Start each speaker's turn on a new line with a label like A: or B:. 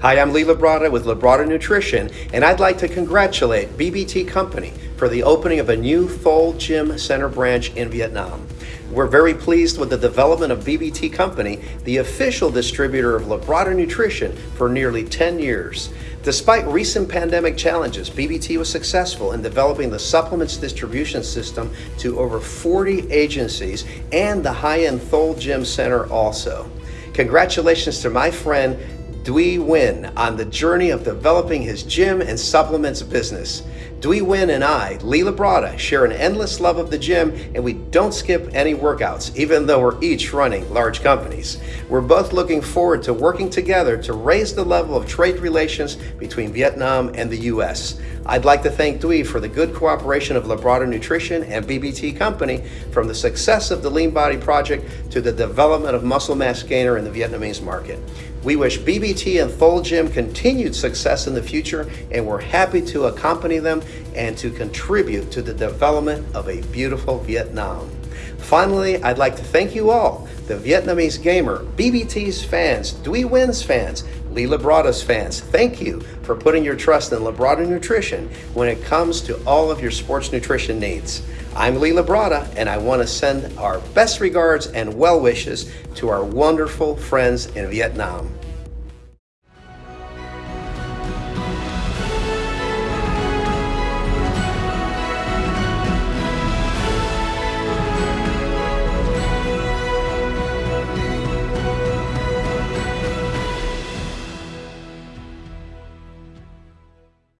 A: Hi, I'm Lee Labrada with Labrada Nutrition, and I'd like to congratulate BBT Company for the opening of a new Thol Gym Center branch in Vietnam. We're very pleased with the development of BBT Company, the official distributor of Labrada Nutrition for nearly 10 years. Despite recent pandemic challenges, BBT was successful in developing the supplements distribution system to over 40 agencies and the high-end Thol Gym Center also. Congratulations to my friend Dui Nguyen on the journey of developing his gym and supplements business. Dui Nguyen and I, Lee Labrada, share an endless love of the gym and we don't skip any workouts, even though we're each running large companies. We're both looking forward to working together to raise the level of trade relations between Vietnam and the U.S. I'd like to thank Dui for the good cooperation of Labrada Nutrition and BBT Company from the success of the Lean Body Project to the development of Muscle Mass Gainer in the Vietnamese market. We wish BBT and Thol Gym continued success in the future and we're happy to accompany them and to contribute to the development of a beautiful Vietnam. Finally, I'd like to thank you all, the Vietnamese gamer, BBT's fans, Dui Nguyen's fans, Lee Labrada's fans. Thank you for putting your trust in Labrada Nutrition when it comes to all of your sports nutrition needs. I'm Lee Labrada, and I want to send our best regards and well wishes to our wonderful friends in Vietnam.